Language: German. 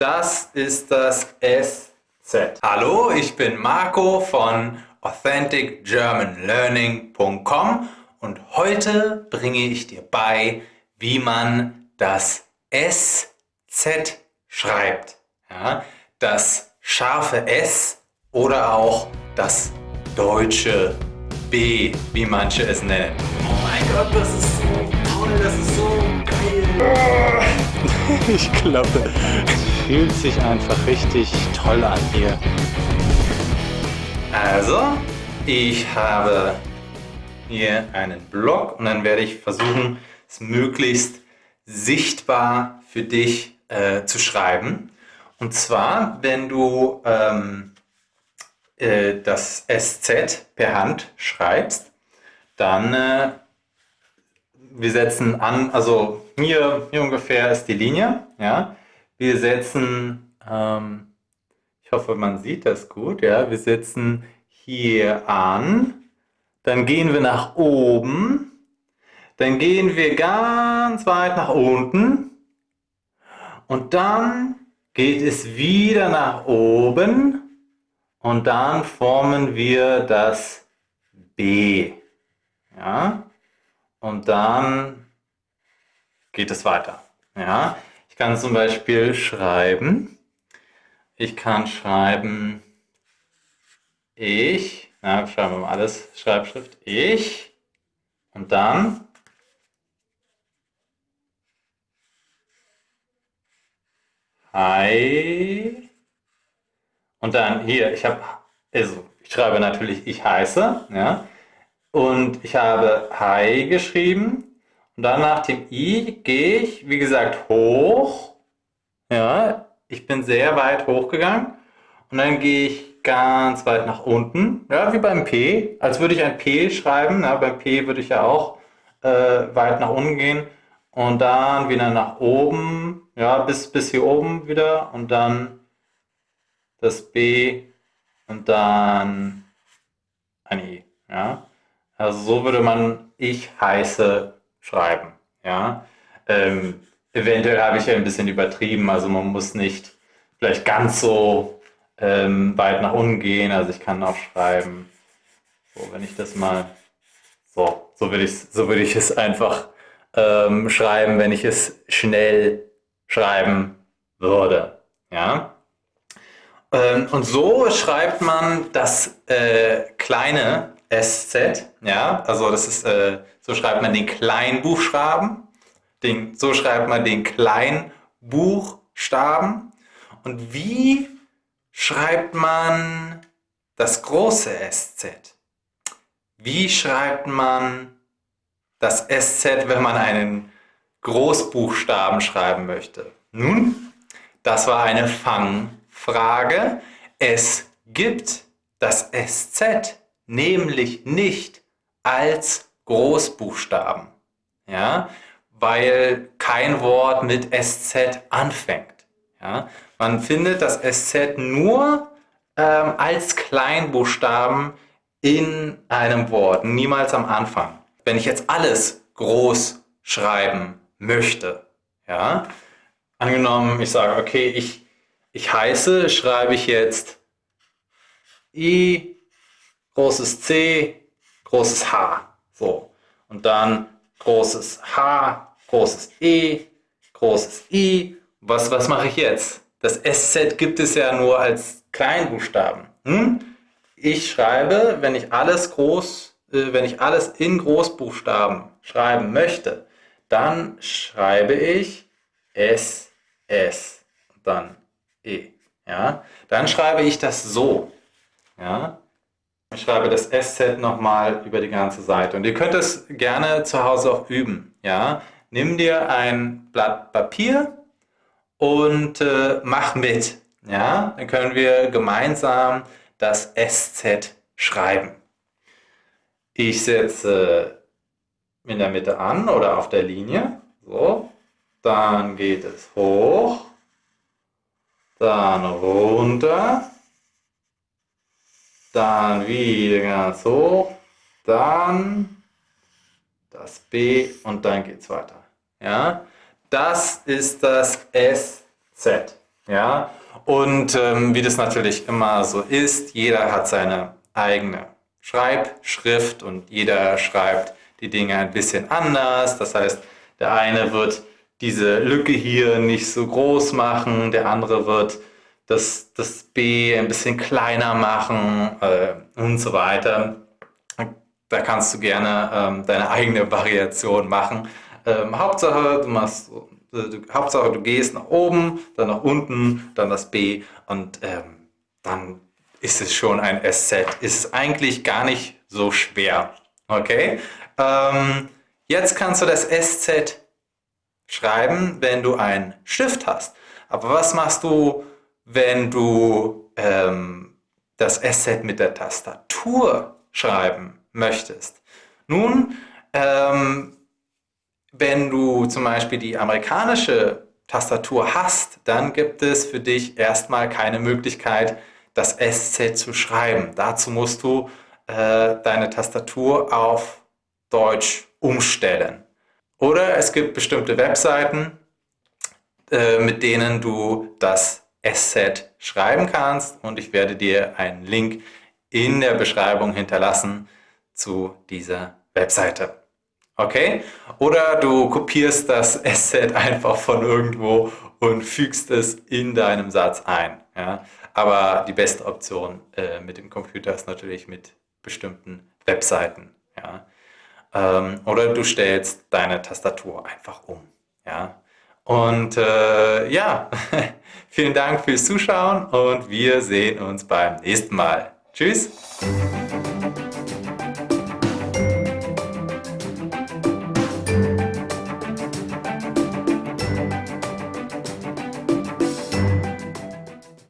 Das ist das SZ. Hallo, ich bin Marco von AuthenticGermanLearning.com und heute bringe ich dir bei, wie man das SZ schreibt. Ja, das scharfe S oder auch das deutsche B, wie manche es nennen. Oh mein Gott, das ist so toll, das ist so geil. Ich glaube, es fühlt sich einfach richtig toll an hier. Also, ich habe hier einen Block und dann werde ich versuchen, es möglichst sichtbar für dich äh, zu schreiben. Und zwar, wenn du ähm, äh, das SZ per Hand schreibst, dann äh, wir setzen an, also hier, hier ungefähr ist die Linie, ja. Wir setzen, ähm, ich hoffe, man sieht das gut, ja. Wir setzen hier an, dann gehen wir nach oben, dann gehen wir ganz weit nach unten und dann geht es wieder nach oben und dann formen wir das B. Ja? Und dann geht es weiter. Ja? Ich kann zum Beispiel schreiben, ich kann schreiben, ich, na, schreiben wir mal alles, Schreibschrift, ich, und dann Hi. Und dann hier, ich habe, also ich schreibe natürlich, ich heiße, ja. Und ich habe Hi geschrieben. Und dann nach dem I gehe ich, wie gesagt, hoch. Ja, ich bin sehr weit hochgegangen. Und dann gehe ich ganz weit nach unten. Ja, wie beim P. Als würde ich ein P schreiben. Ja, beim P würde ich ja auch äh, weit nach unten gehen. Und dann wieder nach oben. Ja, bis, bis hier oben wieder. Und dann das B und dann ein I. Ja? Also so würde man ich heiße schreiben. Ja? Ähm, eventuell habe ich ja ein bisschen übertrieben, also man muss nicht vielleicht ganz so ähm, weit nach unten gehen. Also ich kann auch schreiben, so wenn ich das mal, so, so würde ich, so würde ich es einfach ähm, schreiben, wenn ich es schnell schreiben würde. Ja? Ähm, und so schreibt man das äh, kleine SZ, ja, also das ist, äh, so schreibt man den Kleinbuchstaben, den, so schreibt man den Kleinbuchstaben. Und wie schreibt man das große SZ? Wie schreibt man das SZ, wenn man einen Großbuchstaben schreiben möchte? Nun, das war eine Fang- Frage, es gibt das SZ nämlich nicht als Großbuchstaben, ja, weil kein Wort mit SZ anfängt. Ja. Man findet das SZ nur ähm, als Kleinbuchstaben in einem Wort, niemals am Anfang. Wenn ich jetzt alles groß schreiben möchte, ja, angenommen, ich sage, okay, ich ich heiße, schreibe ich jetzt I, großes C, großes H. So. Und dann großes H, großes E, großes I. Was, was mache ich jetzt? Das SZ gibt es ja nur als Kleinbuchstaben. Hm? Ich schreibe, wenn ich alles groß, äh, wenn ich alles in Großbuchstaben schreiben möchte, dann schreibe ich S, S. Und dann E. Ja? Dann schreibe ich das so. Ja? Ich schreibe das SZ nochmal über die ganze Seite. Und ihr könnt es gerne zu Hause auch üben. Ja? Nimm dir ein Blatt Papier und äh, mach mit. Ja? Dann können wir gemeinsam das SZ schreiben. Ich setze in der Mitte an oder auf der Linie. So. Dann geht es hoch dann runter, dann wieder ganz hoch, dann das B und dann geht es weiter. Ja, das ist das SZ. Ja, und ähm, wie das natürlich immer so ist, jeder hat seine eigene Schreibschrift und jeder schreibt die Dinge ein bisschen anders. Das heißt, der eine wird diese Lücke hier nicht so groß machen, der andere wird das, das B ein bisschen kleiner machen äh, und so weiter. Da kannst du gerne ähm, deine eigene Variation machen. Ähm, Hauptsache, du machst, äh, du, Hauptsache, du gehst nach oben, dann nach unten, dann das B und ähm, dann ist es schon ein SZ. Ist eigentlich gar nicht so schwer. Okay? Ähm, jetzt kannst du das SZ schreiben, wenn du einen Stift hast. Aber was machst du, wenn du ähm, das SZ mit der Tastatur schreiben möchtest? Nun, ähm, wenn du zum Beispiel die amerikanische Tastatur hast, dann gibt es für dich erstmal keine Möglichkeit, das SZ zu schreiben. Dazu musst du äh, deine Tastatur auf Deutsch umstellen. Oder es gibt bestimmte Webseiten, äh, mit denen du das SZ schreiben kannst und ich werde dir einen Link in der Beschreibung hinterlassen zu dieser Webseite. Okay? Oder du kopierst das SZ einfach von irgendwo und fügst es in deinem Satz ein. Ja? Aber die beste Option äh, mit dem Computer ist natürlich mit bestimmten Webseiten. Ja? Ähm, oder du stellst deine Tastatur einfach um. Ja? Und äh, ja, vielen Dank fürs Zuschauen und wir sehen uns beim nächsten Mal. Tschüss!